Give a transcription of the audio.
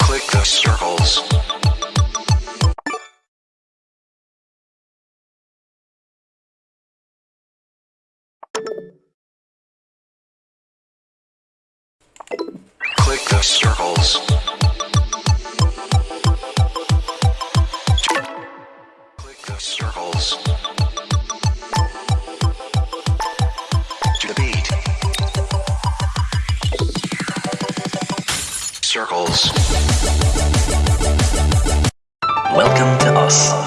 Click the circles. Click the circles. Click the circles. Circles. Welcome to us.